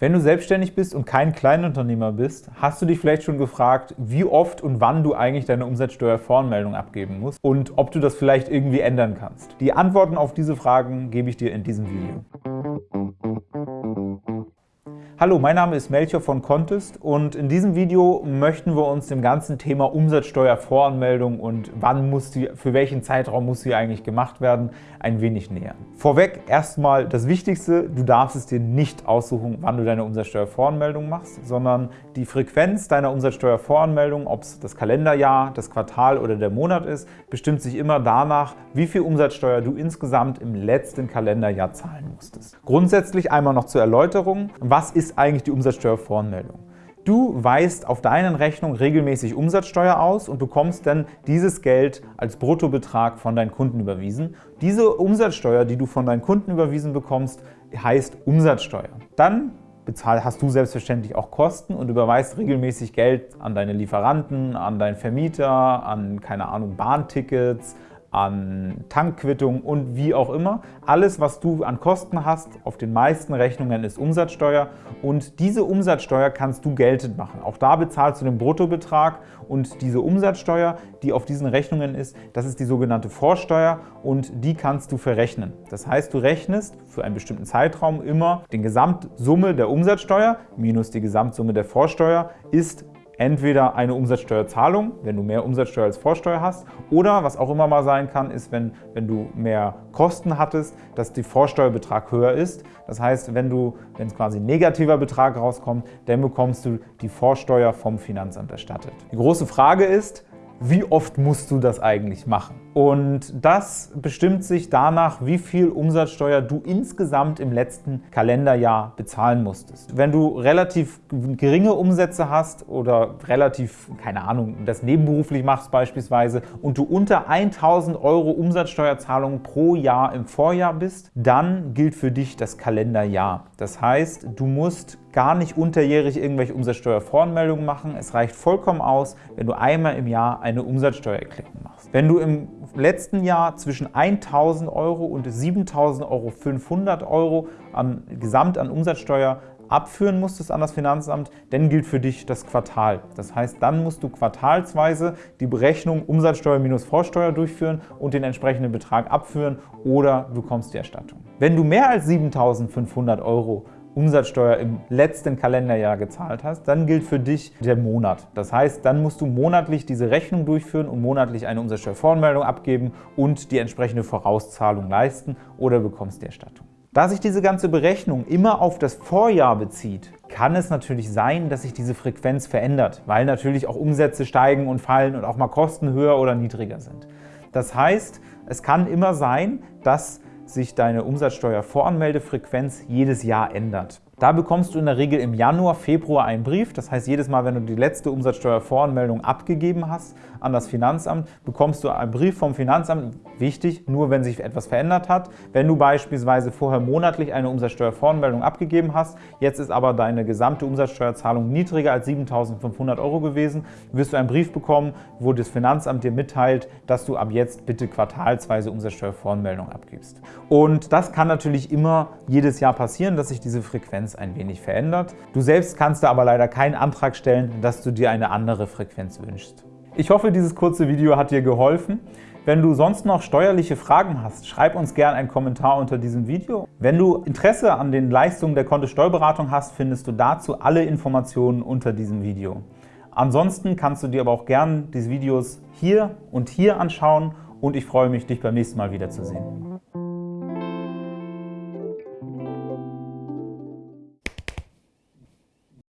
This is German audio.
Wenn du selbstständig bist und kein Kleinunternehmer bist, hast du dich vielleicht schon gefragt, wie oft und wann du eigentlich deine Umsatzsteuervoranmeldung abgeben musst und ob du das vielleicht irgendwie ändern kannst. Die Antworten auf diese Fragen gebe ich dir in diesem Video. Hallo, mein Name ist Melchior von Contest und in diesem Video möchten wir uns dem ganzen Thema Umsatzsteuervoranmeldung und wann muss die, für welchen Zeitraum muss sie eigentlich gemacht werden, ein wenig nähern. Vorweg erstmal das Wichtigste, du darfst es dir nicht aussuchen, wann du deine Umsatzsteuervoranmeldung machst, sondern die Frequenz deiner Umsatzsteuervoranmeldung, ob es das Kalenderjahr, das Quartal oder der Monat ist, bestimmt sich immer danach, wie viel Umsatzsteuer du insgesamt im letzten Kalenderjahr zahlen musstest. Grundsätzlich einmal noch zur Erläuterung, was ist eigentlich die Umsatzsteuervoranmeldung? Du weist auf deinen Rechnungen regelmäßig Umsatzsteuer aus und bekommst dann dieses Geld als Bruttobetrag von deinen Kunden überwiesen. Diese Umsatzsteuer, die du von deinen Kunden überwiesen bekommst, heißt Umsatzsteuer. Dann hast du selbstverständlich auch Kosten und überweist regelmäßig Geld an deine Lieferanten, an deinen Vermieter, an, keine Ahnung, Bahntickets, an Tankquittungen und wie auch immer. Alles, was du an Kosten hast, auf den meisten Rechnungen ist Umsatzsteuer und diese Umsatzsteuer kannst du geltend machen. Auch da bezahlst du den Bruttobetrag und diese Umsatzsteuer, die auf diesen Rechnungen ist, das ist die sogenannte Vorsteuer und die kannst du verrechnen. Das heißt, du rechnest für einen bestimmten Zeitraum immer die Gesamtsumme der Umsatzsteuer minus die Gesamtsumme der Vorsteuer ist entweder eine Umsatzsteuerzahlung, wenn du mehr Umsatzsteuer als Vorsteuer hast, oder was auch immer mal sein kann, ist, wenn, wenn du mehr Kosten hattest, dass der Vorsteuerbetrag höher ist. Das heißt, wenn du, wenn es quasi ein negativer Betrag rauskommt, dann bekommst du die Vorsteuer vom Finanzamt erstattet. Die große Frage ist, wie oft musst du das eigentlich machen? Und das bestimmt sich danach, wie viel Umsatzsteuer du insgesamt im letzten Kalenderjahr bezahlen musstest. Wenn du relativ geringe Umsätze hast oder relativ, keine Ahnung, das nebenberuflich machst beispielsweise und du unter 1000 Euro Umsatzsteuerzahlungen pro Jahr im Vorjahr bist, dann gilt für dich das Kalenderjahr. Das heißt, du musst gar nicht unterjährig irgendwelche Umsatzsteuervoranmeldungen machen. Es reicht vollkommen aus, wenn du einmal im Jahr eine Umsatzsteuererklärung machst. Wenn du im letzten Jahr zwischen 1.000 Euro und 7.500 Euro an, gesamt an Umsatzsteuer abführen musstest an das Finanzamt, dann gilt für dich das Quartal. Das heißt, dann musst du quartalsweise die Berechnung Umsatzsteuer minus Vorsteuer durchführen und den entsprechenden Betrag abführen oder bekommst die Erstattung. Wenn du mehr als 7.500 Euro Umsatzsteuer im letzten Kalenderjahr gezahlt hast, dann gilt für dich der Monat. Das heißt, dann musst du monatlich diese Rechnung durchführen und monatlich eine Umsatzsteuervoranmeldung abgeben und die entsprechende Vorauszahlung leisten oder bekommst die Erstattung. Da sich diese ganze Berechnung immer auf das Vorjahr bezieht, kann es natürlich sein, dass sich diese Frequenz verändert, weil natürlich auch Umsätze steigen und fallen und auch mal Kosten höher oder niedriger sind. Das heißt, es kann immer sein, dass sich deine Umsatzsteuervoranmeldefrequenz jedes Jahr ändert. Da bekommst du in der Regel im Januar, Februar einen Brief. Das heißt, jedes Mal, wenn du die letzte Umsatzsteuervoranmeldung abgegeben hast an das Finanzamt, bekommst du einen Brief vom Finanzamt. Wichtig, nur wenn sich etwas verändert hat. Wenn du beispielsweise vorher monatlich eine Umsatzsteuervoranmeldung abgegeben hast, jetzt ist aber deine gesamte Umsatzsteuerzahlung niedriger als 7.500 Euro gewesen, wirst du einen Brief bekommen, wo das Finanzamt dir mitteilt, dass du ab jetzt bitte quartalsweise Umsatzsteuervoranmeldung abgibst. Und das kann natürlich immer jedes Jahr passieren, dass sich diese Frequenz Frequenz ein wenig verändert. Du selbst kannst da aber leider keinen Antrag stellen, dass du dir eine andere Frequenz wünschst. Ich hoffe, dieses kurze Video hat dir geholfen. Wenn du sonst noch steuerliche Fragen hast, schreib uns gerne einen Kommentar unter diesem Video. Wenn du Interesse an den Leistungen der Kontist Steuerberatung hast, findest du dazu alle Informationen unter diesem Video. Ansonsten kannst du dir aber auch gerne diese Videos hier und hier anschauen und ich freue mich, dich beim nächsten Mal wiederzusehen.